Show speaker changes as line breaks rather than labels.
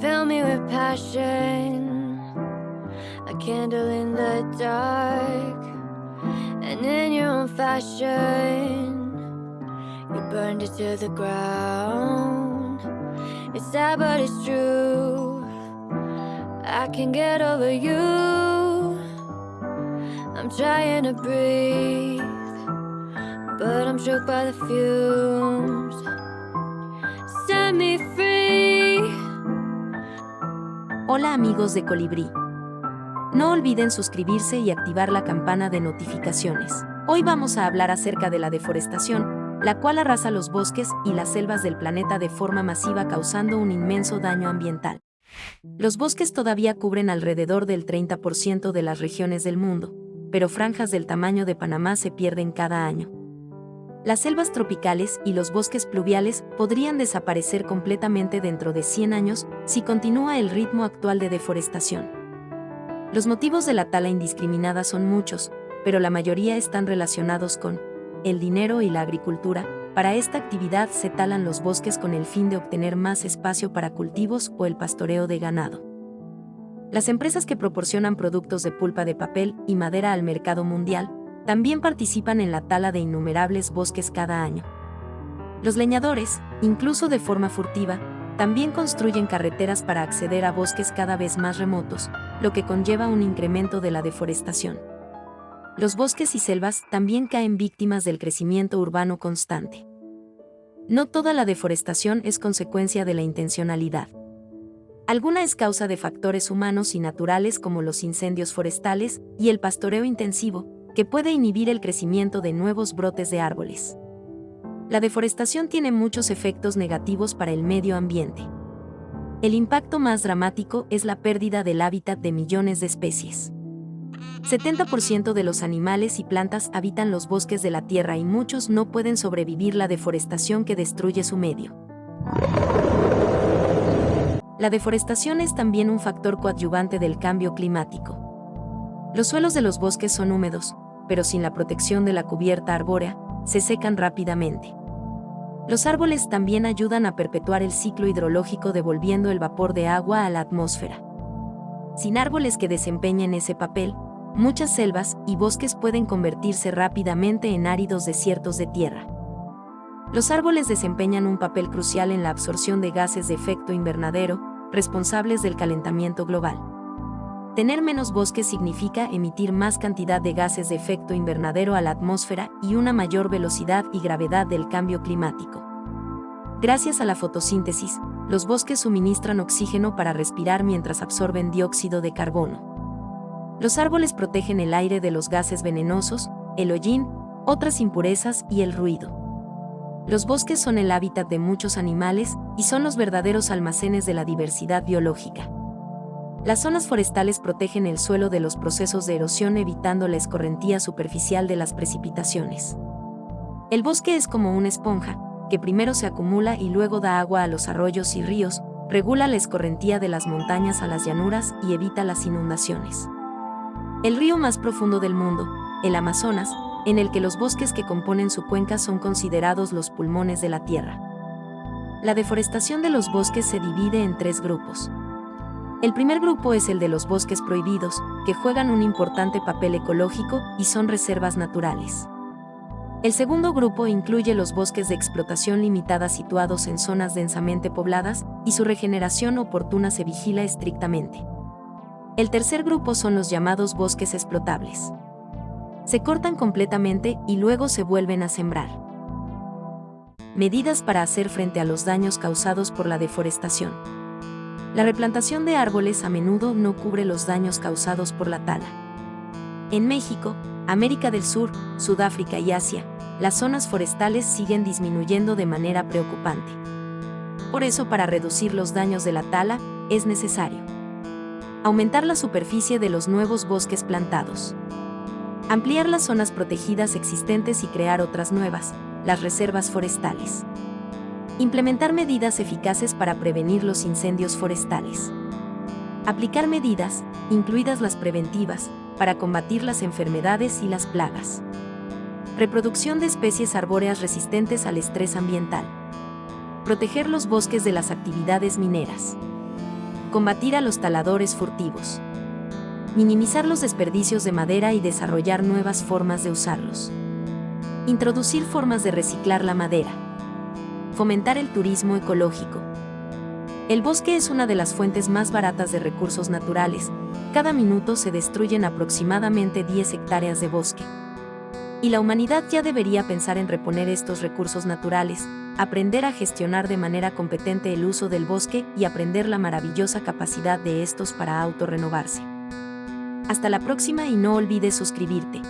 fill me with passion, a candle in the dark, and in your own fashion, you burned it to the ground. It's sad, but it's true. I can get over you. I'm trying to breathe, but I'm choked by the fumes. Set me free.
Hola amigos de Colibrí. No olviden suscribirse y activar la campana de notificaciones. Hoy vamos a hablar acerca de la deforestación, la cual arrasa los bosques y las selvas del planeta de forma masiva causando un inmenso daño ambiental. Los bosques todavía cubren alrededor del 30% de las regiones del mundo, pero franjas del tamaño de Panamá se pierden cada año. Las selvas tropicales y los bosques pluviales podrían desaparecer completamente dentro de 100 años si continúa el ritmo actual de deforestación. Los motivos de la tala indiscriminada son muchos, pero la mayoría están relacionados con el dinero y la agricultura. Para esta actividad se talan los bosques con el fin de obtener más espacio para cultivos o el pastoreo de ganado. Las empresas que proporcionan productos de pulpa de papel y madera al mercado mundial también participan en la tala de innumerables bosques cada año. Los leñadores, incluso de forma furtiva, también construyen carreteras para acceder a bosques cada vez más remotos, lo que conlleva un incremento de la deforestación. Los bosques y selvas también caen víctimas del crecimiento urbano constante. No toda la deforestación es consecuencia de la intencionalidad. Alguna es causa de factores humanos y naturales como los incendios forestales y el pastoreo intensivo, que puede inhibir el crecimiento de nuevos brotes de árboles. La deforestación tiene muchos efectos negativos para el medio ambiente. El impacto más dramático es la pérdida del hábitat de millones de especies. 70% de los animales y plantas habitan los bosques de la Tierra y muchos no pueden sobrevivir la deforestación que destruye su medio. La deforestación es también un factor coadyuvante del cambio climático. Los suelos de los bosques son húmedos, pero sin la protección de la cubierta arbórea, se secan rápidamente. Los árboles también ayudan a perpetuar el ciclo hidrológico devolviendo el vapor de agua a la atmósfera. Sin árboles que desempeñen ese papel, muchas selvas y bosques pueden convertirse rápidamente en áridos desiertos de tierra. Los árboles desempeñan un papel crucial en la absorción de gases de efecto invernadero, responsables del calentamiento global. Tener menos bosques significa emitir más cantidad de gases de efecto invernadero a la atmósfera y una mayor velocidad y gravedad del cambio climático. Gracias a la fotosíntesis, los bosques suministran oxígeno para respirar mientras absorben dióxido de carbono. Los árboles protegen el aire de los gases venenosos, el hollín, otras impurezas y el ruido. Los bosques son el hábitat de muchos animales y son los verdaderos almacenes de la diversidad biológica. Las zonas forestales protegen el suelo de los procesos de erosión evitando la escorrentía superficial de las precipitaciones. El bosque es como una esponja, que primero se acumula y luego da agua a los arroyos y ríos, regula la escorrentía de las montañas a las llanuras y evita las inundaciones. El río más profundo del mundo, el Amazonas, en el que los bosques que componen su cuenca son considerados los pulmones de la Tierra. La deforestación de los bosques se divide en tres grupos. El primer grupo es el de los bosques prohibidos, que juegan un importante papel ecológico y son reservas naturales. El segundo grupo incluye los bosques de explotación limitada situados en zonas densamente pobladas y su regeneración oportuna se vigila estrictamente. El tercer grupo son los llamados bosques explotables. Se cortan completamente y luego se vuelven a sembrar. Medidas para hacer frente a los daños causados por la deforestación. La replantación de árboles a menudo no cubre los daños causados por la tala. En México, América del Sur, Sudáfrica y Asia, las zonas forestales siguen disminuyendo de manera preocupante. Por eso, para reducir los daños de la tala, es necesario aumentar la superficie de los nuevos bosques plantados, ampliar las zonas protegidas existentes y crear otras nuevas, las reservas forestales. Implementar medidas eficaces para prevenir los incendios forestales. Aplicar medidas, incluidas las preventivas, para combatir las enfermedades y las plagas. Reproducción de especies arbóreas resistentes al estrés ambiental. Proteger los bosques de las actividades mineras. Combatir a los taladores furtivos. Minimizar los desperdicios de madera y desarrollar nuevas formas de usarlos. Introducir formas de reciclar la madera. Fomentar el turismo ecológico. El bosque es una de las fuentes más baratas de recursos naturales. Cada minuto se destruyen aproximadamente 10 hectáreas de bosque. Y la humanidad ya debería pensar en reponer estos recursos naturales, aprender a gestionar de manera competente el uso del bosque y aprender la maravillosa capacidad de estos para autorrenovarse. Hasta la próxima y no olvides suscribirte.